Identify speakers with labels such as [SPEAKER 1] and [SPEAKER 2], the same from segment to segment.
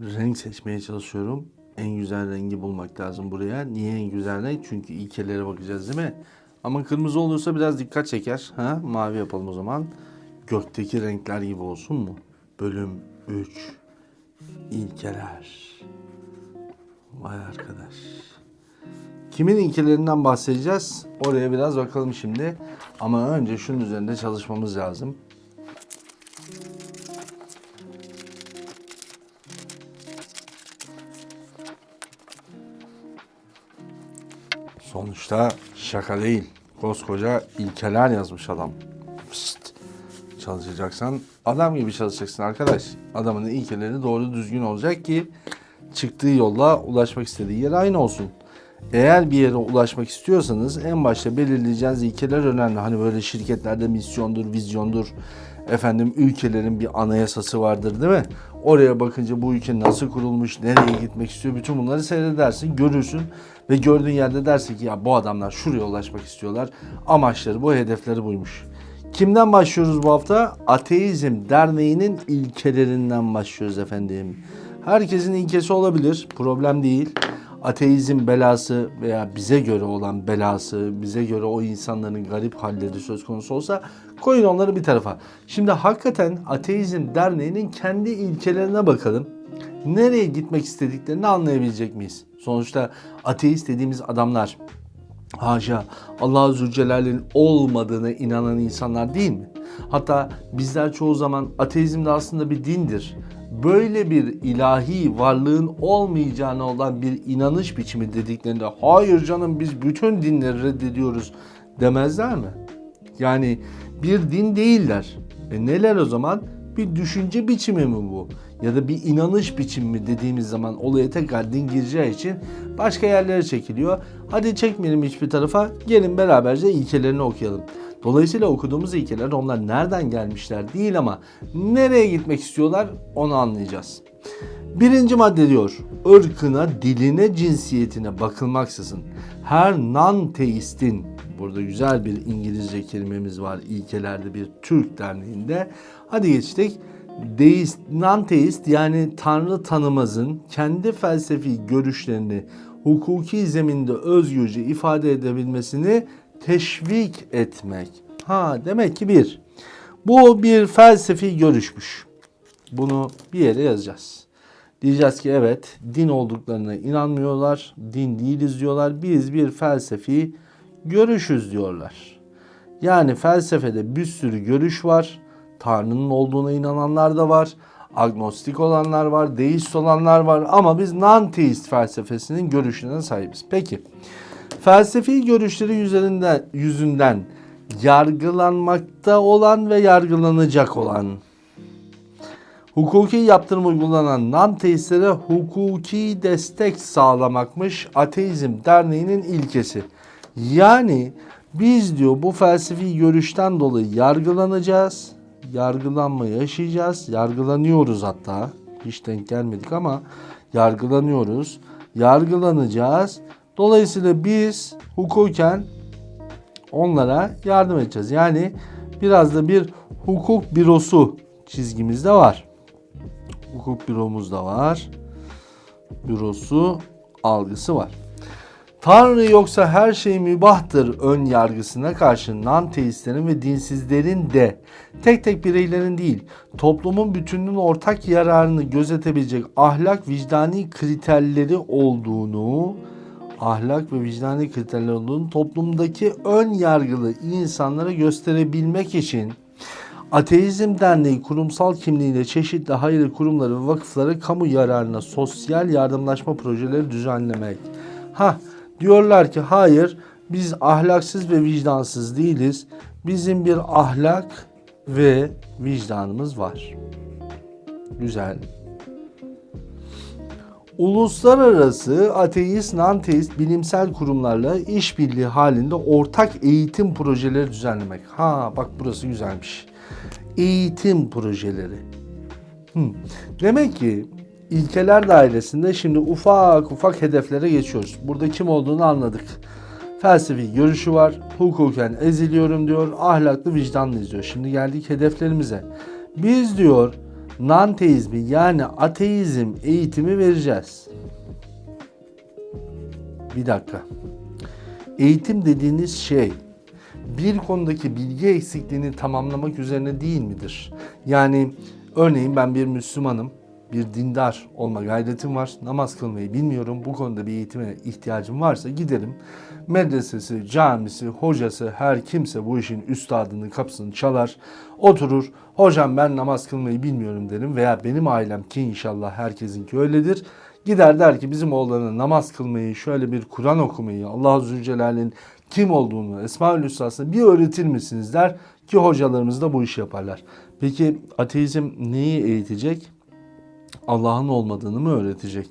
[SPEAKER 1] renk seçmeye çalışıyorum. En güzel rengi bulmak lazım buraya. Niye en güzel renk? Çünkü ilkelere bakacağız değil mi? Ama kırmızı olursa biraz dikkat çeker. Ha? Mavi yapalım o zaman. Gökteki renkler gibi olsun mu? Bölüm 3. İlkeler. Vay arkadaş. Kimin ilkelerinden bahsedeceğiz? Oraya biraz bakalım şimdi. Ama önce şunun üzerinde çalışmamız lazım. Sonuçta şaka değil. Koskoca ilkeler yazmış adam. Pişt. Çalışacaksan adam gibi çalışacaksın arkadaş. Adamın ilkeleri doğru düzgün olacak ki çıktığı yolla ulaşmak istediği yer aynı olsun. Eğer bir yere ulaşmak istiyorsanız en başta belirleyeceğiniz ilkeler önemli. Hani böyle şirketlerde misyondur, vizyondur. Efendim ülkelerin bir anayasası vardır değil mi? Oraya bakınca bu ülke nasıl kurulmuş, nereye gitmek istiyor bütün bunları seyredersin, görürsün. Ve gördüğün yerde dersin ki ya bu adamlar şuraya ulaşmak istiyorlar. Amaçları bu, hedefleri buymuş. Kimden başlıyoruz bu hafta? Ateizm Derneği'nin ilkelerinden başlıyoruz efendim. Herkesin ilkesi olabilir, problem değil. Ateizm belası veya bize göre olan belası, bize göre o insanların garip halleri söz konusu olsa koyun onları bir tarafa. Şimdi hakikaten Ateizm Derneği'nin kendi ilkelerine bakalım. Nereye gitmek istediklerini anlayabilecek miyiz? Sonuçta ateist dediğimiz adamlar haşa Allah Zülcelal'in olmadığına inanan insanlar değil mi? Hatta bizler çoğu zaman ateizm de aslında bir dindir. Böyle bir ilahi varlığın olmayacağına olan bir inanış biçimi dediklerinde hayır canım biz bütün dinleri reddediyoruz demezler mi? Yani bir din değiller. E neler o zaman? Bir düşünce biçimi mi bu? Ya da bir inanış biçimi mi dediğimiz zaman olaya tekrar din gireceği için başka yerlere çekiliyor. Hadi çekmeyelim hiçbir tarafa. Gelin beraberce ilkelerini okuyalım. Dolayısıyla okuduğumuz ilkeler onlar nereden gelmişler değil ama nereye gitmek istiyorlar onu anlayacağız. Birinci madde diyor, ırkına, diline, cinsiyetine bakılmaksızın her non-teistin, burada güzel bir İngilizce kelimemiz var ilkelerde bir Türk derneğinde. Hadi geçtik. Deist, non-teist yani Tanrı tanımazın kendi felsefi görüşlerini hukuki zeminde özgürce ifade edebilmesini teşvik etmek. Ha demek ki bir, bu bir felsefi görüşmüş. Bunu bir yere yazacağız. Diyeceğiz ki evet din olduklarına inanmıyorlar. Din değiliz diyorlar. Biz bir felsefi görüşüz diyorlar. Yani felsefede bir sürü görüş var. Tanrı'nın olduğuna inananlar da var. Agnostik olanlar var, deist olanlar var ama biz non-teist felsefesinin görüşüne sahibiz. Peki felsefi görüşleri üzerinden yüzünden yargılanmakta olan ve yargılanacak olan hukuki yaptırım uygulanan non-teistlere hukuki destek sağlamakmış Ateizm Derneği'nin ilkesi. Yani biz diyor bu felsefi görüşten dolayı yargılanacağız. Yargılanma yaşayacağız. Yargılanıyoruz hatta. Hiç denk gelmedik ama yargılanıyoruz. Yargılanacağız. Dolayısıyla biz hukuken onlara yardım edeceğiz. Yani biraz da bir hukuk bürosu çizgimiz de var. Hukuk büromuz da var. Bürosu algısı var. Tanrı yoksa her şey mübahtır ön yargısına karşı non-teistlerin ve dinsizlerin de tek tek bireylerin değil toplumun bütününün ortak yararını gözetebilecek ahlak vicdani kriterleri olduğunu ahlak ve vicdani kriterler olduğunu toplumdaki ön yargılı insanlara gösterebilmek için Ateizm Derneği kurumsal kimliğiyle çeşitli hayırlı kurumları ve vakıfları kamu yararına sosyal yardımlaşma projeleri düzenlemek. Ha diyorlar ki hayır biz ahlaksız ve vicdansız değiliz. Bizim bir ahlak ve vicdanımız var. Güzel. Uluslararası ateist, non-teist bilimsel kurumlarla işbirliği halinde ortak eğitim projeleri düzenlemek. Ha bak burası güzelmiş. Eğitim projeleri. Hı. Demek ki ilkeler dairesinde şimdi ufak ufak hedeflere geçiyoruz. Burada kim olduğunu anladık. Felsefi görüşü var. Hukuken eziliyorum diyor. Ahlaklı vicdanlı diyor. Şimdi geldik hedeflerimize. Biz diyor nanteizmi yani ateizm eğitimi vereceğiz. Bir dakika. Eğitim dediğiniz şey bir konudaki bilgi eksikliğini tamamlamak üzerine değil midir? Yani örneğin ben bir Müslümanım, bir dindar olma gayretim var, namaz kılmayı bilmiyorum, bu konuda bir eğitime ihtiyacım varsa giderim. Medresesi, camisi, hocası, her kimse bu işin üstadını kapısını çalar, oturur. Hocam ben namaz kılmayı bilmiyorum derim veya benim ailem ki inşallah herkesinki öyledir. Gider der ki bizim oğlanın namaz kılmayı, şöyle bir Kur'an okumayı, Allah Zülcelal'in kim olduğunu, Esma-ül bir öğretir misiniz der ki hocalarımız da bu işi yaparlar. Peki ateizm neyi eğitecek? Allah'ın olmadığını mı öğretecek?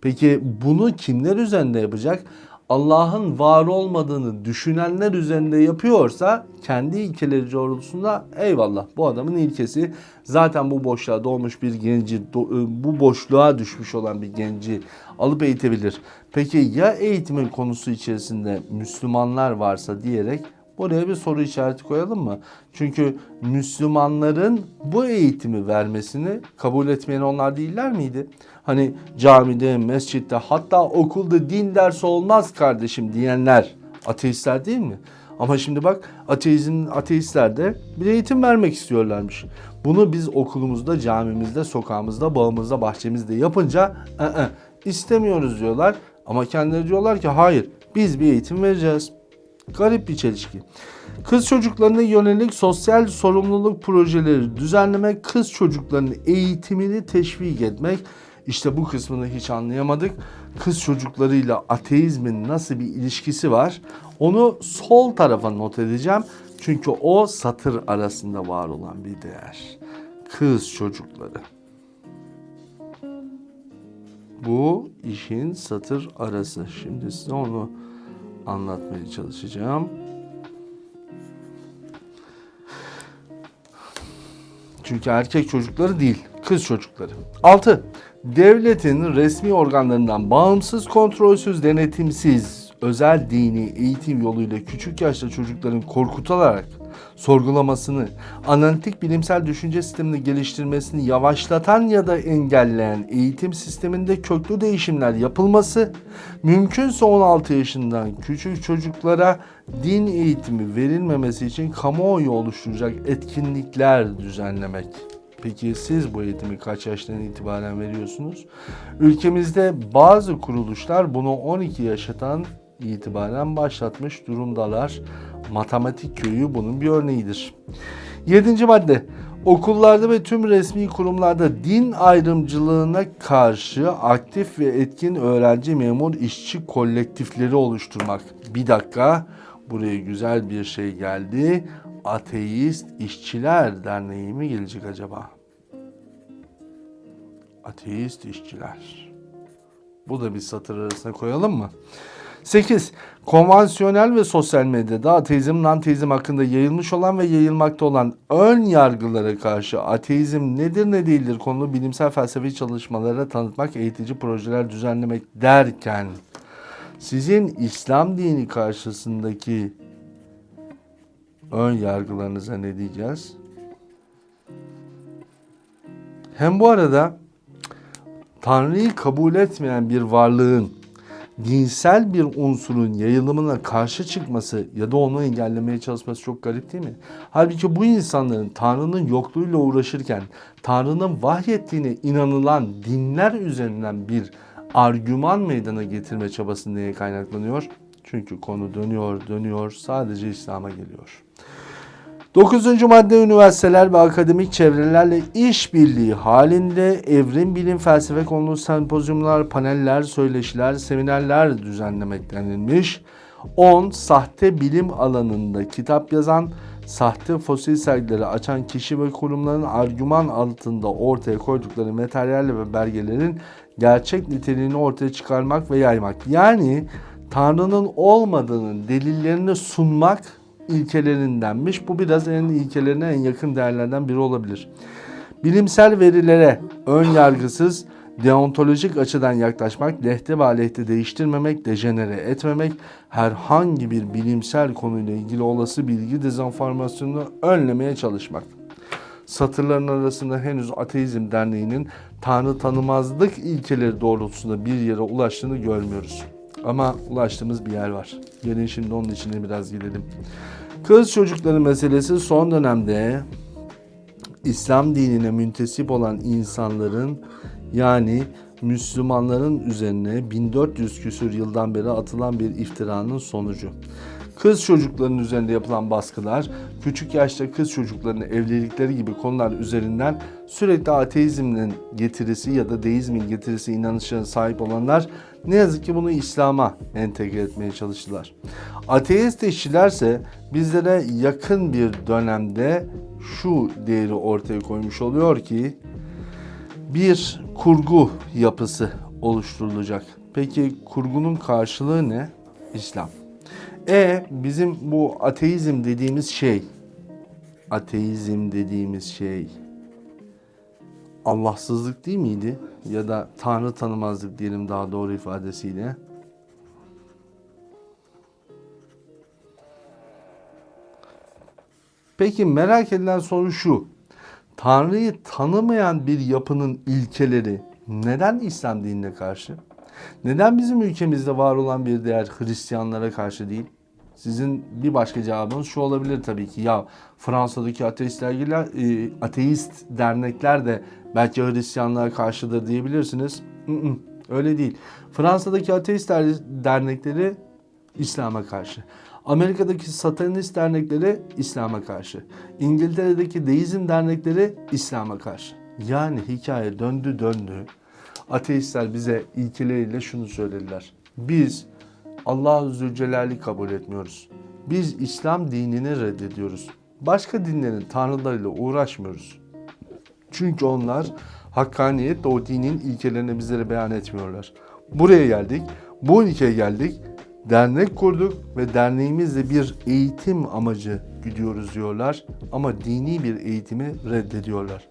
[SPEAKER 1] Peki bunu kimler üzerinde yapacak? Allah'ın var olmadığını düşünenler üzerinde yapıyorsa kendi ilkeleri doğrultusunda eyvallah bu adamın ilkesi zaten bu boşluğa doğmuş bir genci bu boşluğa düşmüş olan bir genci alıp eğitebilir. Peki ya eğitimin konusu içerisinde Müslümanlar varsa diyerek Buraya bir soru işareti koyalım mı? Çünkü Müslümanların bu eğitimi vermesini kabul etmeyen onlar değiller miydi? Hani camide, mescitte hatta okulda din dersi olmaz kardeşim diyenler ateistler değil mi? Ama şimdi bak ateizm, ateistler de bir eğitim vermek istiyorlarmış. Bunu biz okulumuzda, camimizde, sokağımızda, bağımızda, bahçemizde yapınca ı -ı, istemiyoruz diyorlar. Ama kendileri diyorlar ki hayır biz bir eğitim vereceğiz. Garip bir çelişki. Kız çocuklarına yönelik sosyal sorumluluk projeleri düzenlemek, kız çocuklarının eğitimini teşvik etmek. İşte bu kısmını hiç anlayamadık. Kız çocuklarıyla ateizmin nasıl bir ilişkisi var? Onu sol tarafa not edeceğim. Çünkü o satır arasında var olan bir değer. Kız çocukları. Bu işin satır arası. Şimdi size onu anlatmaya çalışacağım. Çünkü erkek çocukları değil, kız çocukları. 6. Devletin resmi organlarından bağımsız, kontrolsüz, denetimsiz, özel dini eğitim yoluyla küçük yaşta çocukların korkutularak sorgulamasını, analitik bilimsel düşünce sistemini geliştirmesini yavaşlatan ya da engelleyen eğitim sisteminde köklü değişimler yapılması, mümkünse 16 yaşından küçük çocuklara din eğitimi verilmemesi için kamuoyu oluşturacak etkinlikler düzenlemek. Peki siz bu eğitimi kaç yaştan itibaren veriyorsunuz? Ülkemizde bazı kuruluşlar bunu 12 yaşından itibaren başlatmış durumdalar. Matematik köyü bunun bir örneğidir. Yedinci madde. Okullarda ve tüm resmi kurumlarda din ayrımcılığına karşı aktif ve etkin öğrenci memur işçi kolektifleri oluşturmak. Bir dakika buraya güzel bir şey geldi. Ateist İşçiler Derneği mi gelecek acaba? Ateist İşçiler. Bu da bir satır arasına koyalım mı? 8. Konvansiyonel ve sosyal medyada ateizm, nanteizm hakkında yayılmış olan ve yayılmakta olan ön yargılara karşı ateizm nedir ne değildir konulu bilimsel felsefi çalışmalara tanıtmak, eğitici projeler düzenlemek derken sizin İslam dini karşısındaki ön yargılarınıza ne diyeceğiz? Hem bu arada Tanrı'yı kabul etmeyen bir varlığın dinsel bir unsurun yayılımına karşı çıkması ya da onu engellemeye çalışması çok garip değil mi? Halbuki bu insanların Tanrı'nın yokluğuyla uğraşırken Tanrı'nın vahyettiğine inanılan dinler üzerinden bir argüman meydana getirme çabası neye kaynaklanıyor? Çünkü konu dönüyor dönüyor sadece İslam'a geliyor. Dokuzuncu madde üniversiteler ve akademik çevrelerle işbirliği halinde evrim bilim felsefe konulu sempozyumlar, paneller, söyleşiler, seminerler düzenlemek denilmiş. 10. Sahte bilim alanında kitap yazan, sahte fosil sergileri açan kişi ve kurumların argüman altında ortaya koydukları materyalle ve belgelerin gerçek niteliğini ortaya çıkarmak ve yaymak. Yani Tanrı'nın olmadığının delillerini sunmak ilkelerindenmiş. Bu biraz en ilkelerine en yakın değerlerden biri olabilir. Bilimsel verilere ön yargısız, deontolojik açıdan yaklaşmak, lehte ve aleyhte değiştirmemek, dejenere etmemek, herhangi bir bilimsel konuyla ilgili olası bilgi dezenformasyonunu önlemeye çalışmak. satırların arasında henüz Ateizm Derneği'nin Tanrı tanımazlık ilkeleri doğrultusunda bir yere ulaştığını görmüyoruz. Ama ulaştığımız bir yer var. Gelin şimdi onun içine biraz girelim. Kız çocukları meselesi son dönemde İslam dinine müntesip olan insanların yani Müslümanların üzerine 1400 küsür yıldan beri atılan bir iftiranın sonucu. Kız çocuklarının üzerinde yapılan baskılar, küçük yaşta kız çocuklarının evlilikleri gibi konular üzerinden sürekli ateizmin getirisi ya da deizmin getirisi inanışına sahip olanlar ne yazık ki bunu İslam'a entegre etmeye çalıştılar. Ateist işçilerse bizlere yakın bir dönemde şu değeri ortaya koymuş oluyor ki bir kurgu yapısı oluşturulacak. Peki kurgunun karşılığı ne? İslam. E bizim bu ateizm dediğimiz şey, ateizm dediğimiz şey Allahsızlık değil miydi? Ya da Tanrı tanımazlık diyelim daha doğru ifadesiyle. Peki merak edilen soru şu. Tanrı'yı tanımayan bir yapının ilkeleri neden İslam dinine karşı? Neden bizim ülkemizde var olan bir değer Hristiyanlara karşı değil? Sizin bir başka cevabınız şu olabilir tabii ki. Ya Fransa'daki ateist dergiler, e, ateist dernekler de belki Hristiyanlara karşıdır diyebilirsiniz. Öyle değil. Fransa'daki ateist der- dernekleri İslam'a karşı. Amerika'daki satanist dernekleri İslam'a karşı. İngiltere'deki deizm dernekleri İslam'a karşı. Yani hikaye döndü döndü. Ateistler bize ilkeleriyle şunu söylediler. Biz Allahu Zülcelal'i kabul etmiyoruz. Biz İslam dinini reddediyoruz. Başka dinlerin tanrılarıyla uğraşmıyoruz. Çünkü onlar hakkaniyetle o dinin ilkelerini bizlere beyan etmiyorlar. Buraya geldik, bu ülkeye geldik, dernek kurduk ve derneğimizle bir eğitim amacı gidiyoruz diyorlar ama dini bir eğitimi reddediyorlar.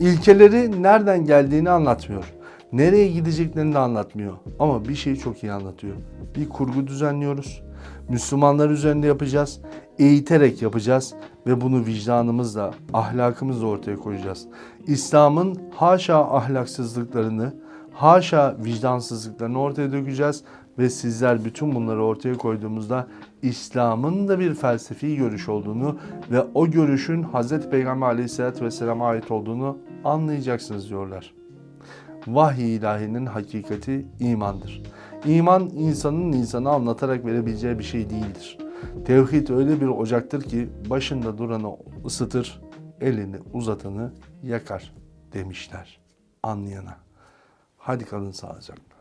[SPEAKER 1] İlkeleri nereden geldiğini anlatmıyor. Nereye gideceklerini de anlatmıyor. Ama bir şeyi çok iyi anlatıyor. Bir kurgu düzenliyoruz. Müslümanlar üzerinde yapacağız. Eğiterek yapacağız ve bunu vicdanımızla, ahlakımızla ortaya koyacağız. İslam'ın haşa ahlaksızlıklarını, haşa vicdansızlıklarını ortaya dökeceğiz ve sizler bütün bunları ortaya koyduğumuzda İslam'ın da bir felsefi görüş olduğunu ve o görüşün Hz. Peygamber aleyhissalatü vesselam'a ait olduğunu anlayacaksınız diyorlar. Vahiy ilahinin hakikati imandır. İman insanın insanı anlatarak verebileceği bir şey değildir. Tevhid öyle bir ocaktır ki başında duranı ısıtır, elini uzatanı yakar demişler anlayana. Hadi kalın sağlıcakla.